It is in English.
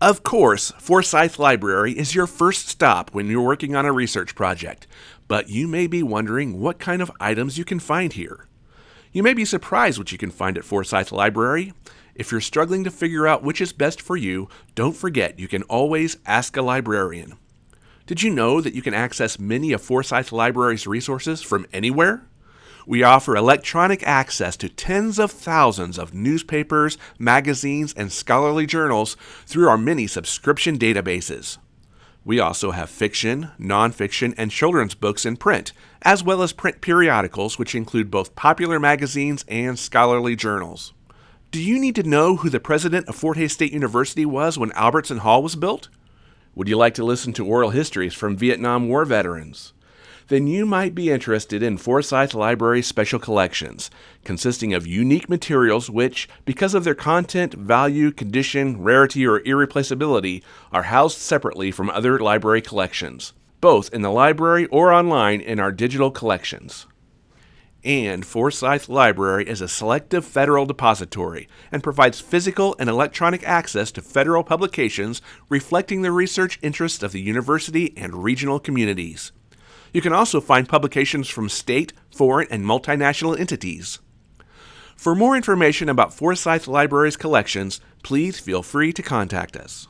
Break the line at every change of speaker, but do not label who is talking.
Of course, Forsyth Library is your first stop when you're working on a research project, but you may be wondering what kind of items you can find here. You may be surprised what you can find at Forsyth Library. If you're struggling to figure out which is best for you, don't forget you can always ask a librarian. Did you know that you can access many of Forsyth Library's resources from anywhere? We offer electronic access to tens of thousands of newspapers, magazines, and scholarly journals through our many subscription databases. We also have fiction, nonfiction, and children's books in print, as well as print periodicals, which include both popular magazines and scholarly journals. Do you need to know who the president of Fort Hays State University was when Albertson Hall was built? Would you like to listen to oral histories from Vietnam War veterans? Then you might be interested in Forsyth Library's special collections, consisting of unique materials which, because of their content, value, condition, rarity, or irreplaceability, are housed separately from other library collections, both in the library or online in our digital collections. And Forsyth Library is a selective federal depository and provides physical and electronic access to federal publications reflecting the research interests of the university and regional communities. You can also find publications from state, foreign, and multinational entities. For more information about Forsyth Library's collections, please feel free to contact us.